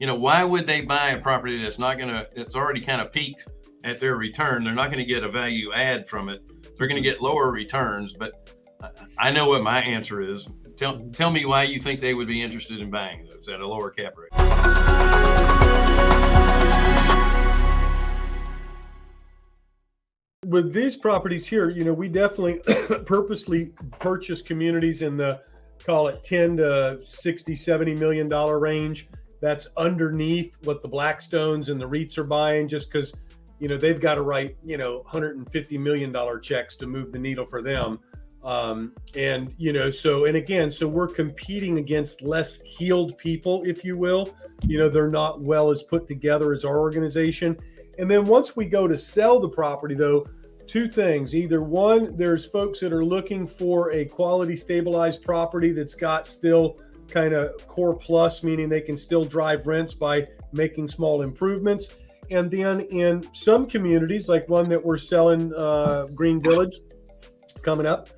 you know, why would they buy a property that's not going to, it's already kind of peaked at their return? They're not going to get a value add from it. They're going to get lower returns. But I know what my answer is. Tell, tell me why you think they would be interested in buying those at a lower cap rate. With these properties here, you know, we definitely purposely purchase communities in the call it 10 to 60, 70 million dollar range. That's underneath what the Blackstones and the REITs are buying just because, you know, they've got to write, you know, 150 million dollar checks to move the needle for them. Um, and, you know, so, and again, so we're competing against less heeled people, if you will. You know, they're not well as put together as our organization. And then once we go to sell the property, though, two things. Either one, there's folks that are looking for a quality stabilized property that's got still kind of core plus, meaning they can still drive rents by making small improvements. And then in some communities, like one that we're selling, uh, Green Village, coming up,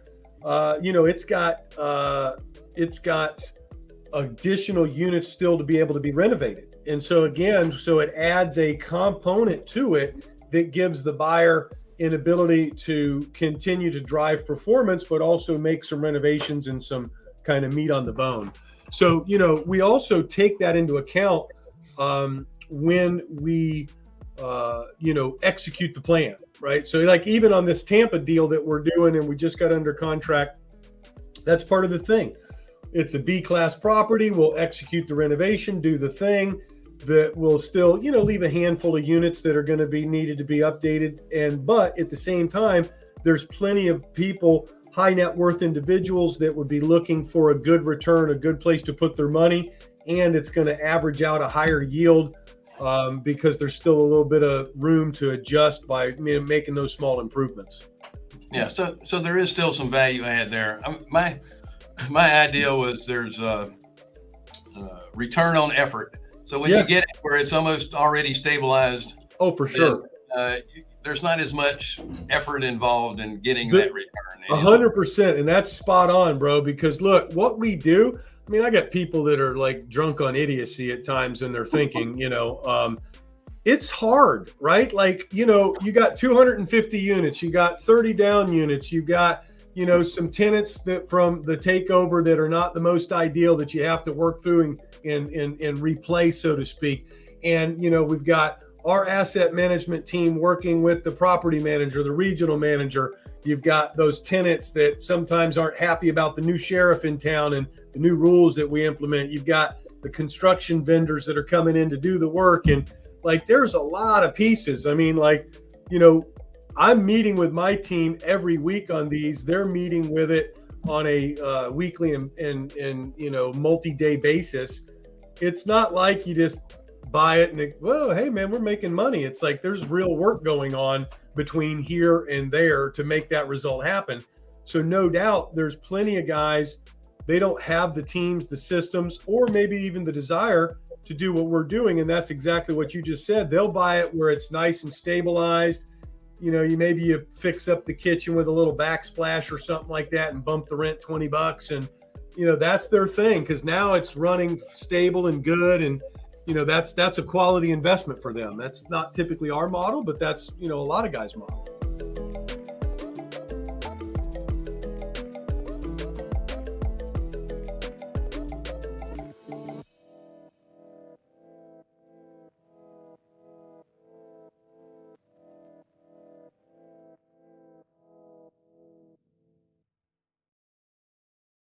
uh, you know, it's got uh, it's got additional units still to be able to be renovated. And so again, so it adds a component to it that gives the buyer an ability to continue to drive performance, but also make some renovations and some kind of meat on the bone. So, you know, we also take that into account um, when we, uh, you know, execute the plan, right? So, like, even on this Tampa deal that we're doing and we just got under contract, that's part of the thing. It's a B class property. We'll execute the renovation, do the thing that will still, you know, leave a handful of units that are going to be needed to be updated. And, but at the same time, there's plenty of people, high net worth individuals that would be looking for a good return, a good place to put their money. And it's going to average out a higher yield um, because there's still a little bit of room to adjust by making those small improvements. Yeah, so so there is still some value add there. Um, my my idea was there's a, a return on effort so when yeah. you get it where it's almost already stabilized, oh, for sure, uh, there's not as much effort involved in getting the, that return. A hundred percent, and that's spot on, bro. Because look, what we do. I mean, I got people that are like drunk on idiocy at times, and they're thinking, you know, um, it's hard, right? Like, you know, you got 250 units, you got 30 down units, you got you know some tenants that from the takeover that are not the most ideal that you have to work through and and, and, and replace, so to speak. And, you know, we've got our asset management team working with the property manager, the regional manager. You've got those tenants that sometimes aren't happy about the new sheriff in town and the new rules that we implement. You've got the construction vendors that are coming in to do the work. And like, there's a lot of pieces. I mean, like, you know, I'm meeting with my team every week on these. They're meeting with it on a uh, weekly and, and, and, you know, multi-day basis it's not like you just buy it and well, hey man, we're making money. It's like there's real work going on between here and there to make that result happen. So no doubt there's plenty of guys they don't have the teams, the systems, or maybe even the desire to do what we're doing. And that's exactly what you just said. They'll buy it where it's nice and stabilized. You know, you maybe you fix up the kitchen with a little backsplash or something like that and bump the rent 20 bucks and you know that's their thing because now it's running stable and good and you know that's that's a quality investment for them. That's not typically our model but that's you know a lot of guys model